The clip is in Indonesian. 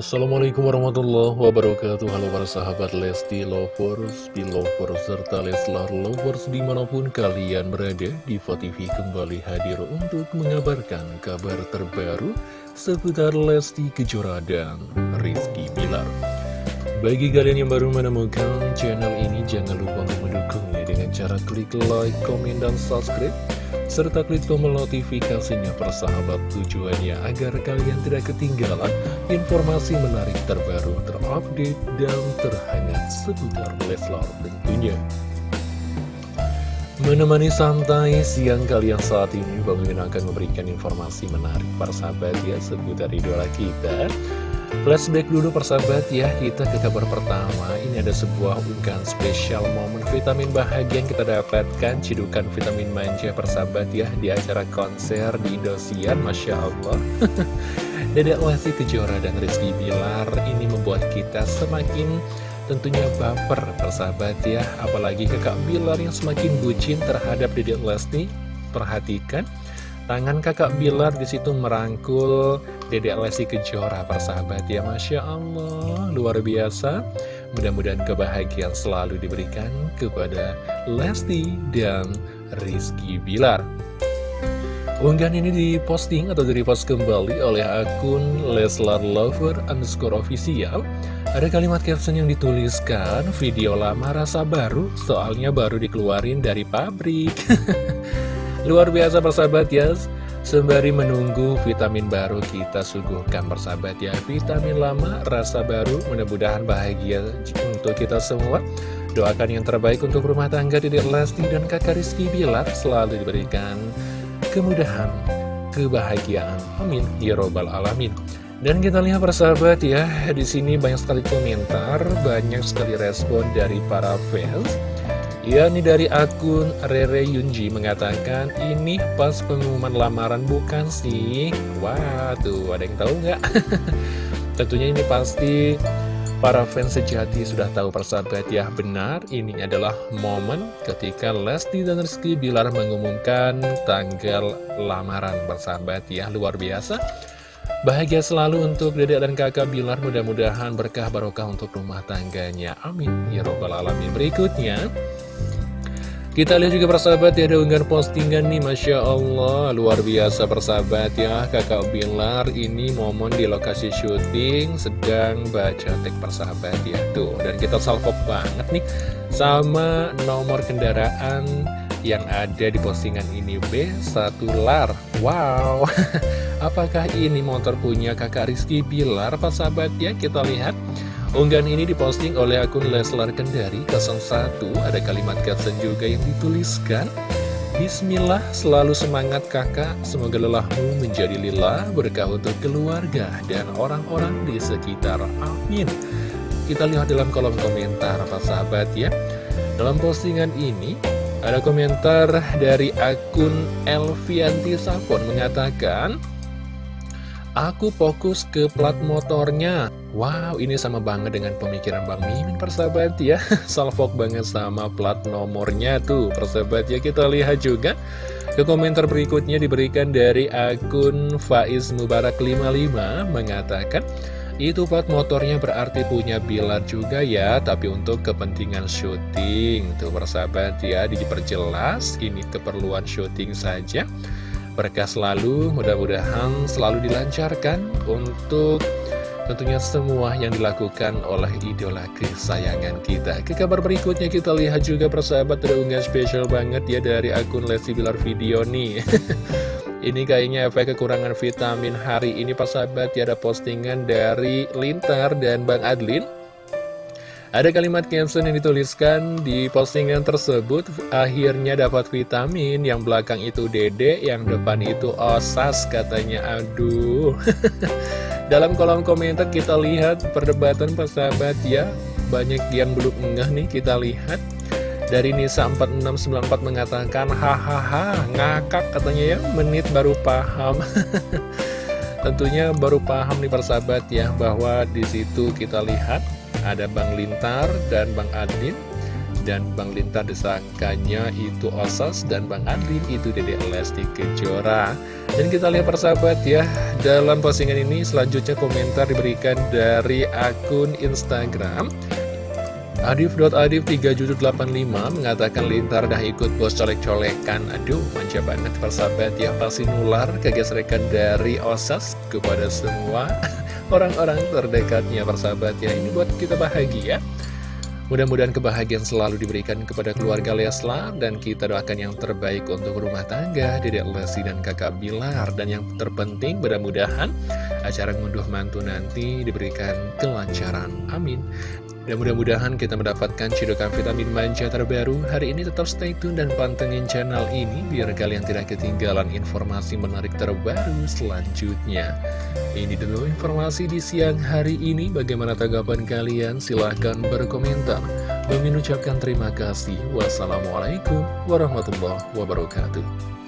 Assalamualaikum warahmatullahi wabarakatuh. Halo para sahabat Lesti Lovers, Belovers, serta Leslar Lovers di mana pun kalian berada Diva TV kembali hadir untuk mengabarkan kabar terbaru seputar Lesti Kejora dan Rizky Bilar. Bagi kalian yang baru menemukan channel ini jangan lupa untuk mendukungnya dengan cara klik like, komen, dan subscribe serta klik tombol notifikasinya persahabat tujuannya agar kalian tidak ketinggalan informasi menarik terbaru, terupdate, dan terhangat seputar Leslar tentunya. Menemani santai siang kalian saat ini, Bang akan memberikan informasi menarik persahabat ya seputar idola kita. Flashback dulu persahabat ya, kita ke kabar pertama. Ini ada sebuah unggahan spesial momen vitamin bahagia yang kita dapatkan. Cidukan vitamin manja persahabat ya Di acara konser di Indosiar, Masya Allah. Dedek Lesti Kejora dan Rizky Bilar Ini membuat kita semakin tentunya baper persahabat ya. Apalagi kakak Bilar yang semakin bucin terhadap Dedek Lesti. Perhatikan Tangan kakak Bilar di situ merangkul Dedek Lesti Kejora persahabat ya Masya Allah luar biasa. Mudah-mudahan kebahagiaan selalu diberikan kepada Lesti dan Rizky Bilar. Unggahan ini diposting atau direpost kembali oleh akun Leslar Lover underscore official. Ada kalimat caption yang dituliskan Video lama rasa baru soalnya baru dikeluarin dari pabrik Luar biasa persahabat ya. Sembari menunggu vitamin baru kita suguhkan persahabat ya. Vitamin lama, rasa baru, mudah-mudahan bahagia untuk kita semua. Doakan yang terbaik untuk rumah tangga Dede Lesti dan kakak Rizky Bilar Selalu diberikan kemudahan, kebahagiaan. Amin. Ya Robbal Alamin. Dan kita lihat persahabat ya, di sini banyak sekali komentar, banyak sekali respon dari para fans Ya, ini dari akun Rere Yunji mengatakan, ini pas pengumuman lamaran bukan sih? Wah, tuh ada yang tahu nggak? Tentunya ini pasti para fans sejati sudah tahu persahabat ya. Benar ini adalah momen ketika Lesti dan Rizky Bilar mengumumkan tanggal lamaran persahabat ya. Luar biasa. Bahagia selalu untuk dedek dan kakak Bilar. Mudah-mudahan berkah barokah untuk rumah tangganya. Amin. Ya robbal alamin. Berikutnya kita lihat juga persahabat ya ada unggahan postingan nih Masya Allah. Luar biasa persahabat ya. Kakak Bilar ini momen di lokasi syuting sedang baca tek persahabat ya. Tuh dan kita salvok banget nih sama nomor kendaraan yang ada di postingan ini B1 lar. Wow. Apakah ini motor punya kakak Rizky Bilar persahabat ya? Kita lihat Unggahan ini diposting oleh akun Leslar Kendari 01 Ada kalimat caption juga yang dituliskan Bismillah, selalu semangat kakak. Semoga lelahmu menjadi lillah Berkah untuk keluarga dan orang-orang di sekitar. Amin. Kita lihat dalam kolom komentar Pak sahabat ya. Dalam postingan ini Ada komentar dari akun Elvianti Sapon mengatakan Aku fokus ke plat motornya. Wow, ini sama banget dengan pemikiran Bang Mimin persahabat ya. Salfok banget sama plat nomornya tuh persahabat ya. Kita lihat juga. Ke komentar berikutnya diberikan dari akun Faiz Mubarak 55 Mengatakan itu plat motornya berarti punya Bilar juga ya Tapi untuk kepentingan syuting. Tuh persahabat ya diperjelas Ini keperluan syuting saja berkah selalu, mudah-mudahan selalu dilancarkan untuk tentunya semua yang dilakukan oleh idola kesayangan kita. Ke kabar berikutnya kita lihat juga persahabat ada unggahan spesial banget ya dari akun Lesti Bilar Video nih. ini kayaknya efek kekurangan vitamin hari ini persahabat ya ada postingan dari Lintar dan Bang Adlin. Ada kalimat caption yang dituliskan di postingan tersebut Akhirnya dapat vitamin Yang belakang itu dede Yang depan itu osas katanya. Aduh. Dalam kolom komentar kita lihat Perdebatan persahabat ya. Banyak yang belum enggah nih kita lihat. Dari Nisa 4694 mengatakan Hahaha ngakak katanya ya. Menit baru paham. Tentunya baru paham nih persahabat ya Bahwa di situ kita lihat ada Bang Lintar dan Bang Adin dan Bang Lintar disangkanya itu Osas dan Bang Adin itu Dede Lesti Kejora. Dan kita lihat persahabat ya, dalam postingan ini selanjutnya komentar diberikan dari akun Instagram Adif.adif385 mengatakan lintar dah ikut bos colek-colekan. Aduh, manja banget persahabat ya Pasti nular kegesrekan dari OSAS kepada semua orang-orang terdekatnya persahabat ya Ini buat kita bahagia. Mudah-mudahan kebahagiaan selalu diberikan kepada keluarga Leslar dan kita doakan yang terbaik untuk rumah tangga Dedek Lesti dan kakak Bilar dan yang terpenting mudah-mudahan acara ngunduh mantu nanti diberikan kelancaran. Amin. Dan mudah-mudahan kita mendapatkan cidukan vitamin manja terbaru. Hari ini tetap stay tune dan pantengin channel ini Biar kalian tidak ketinggalan informasi menarik terbaru selanjutnya. Ini dulu informasi di siang hari ini. Bagaimana tanggapan kalian? Silahkan berkomentar. Bang ucapkan terima kasih. Wassalamualaikum warahmatullahi wabarakatuh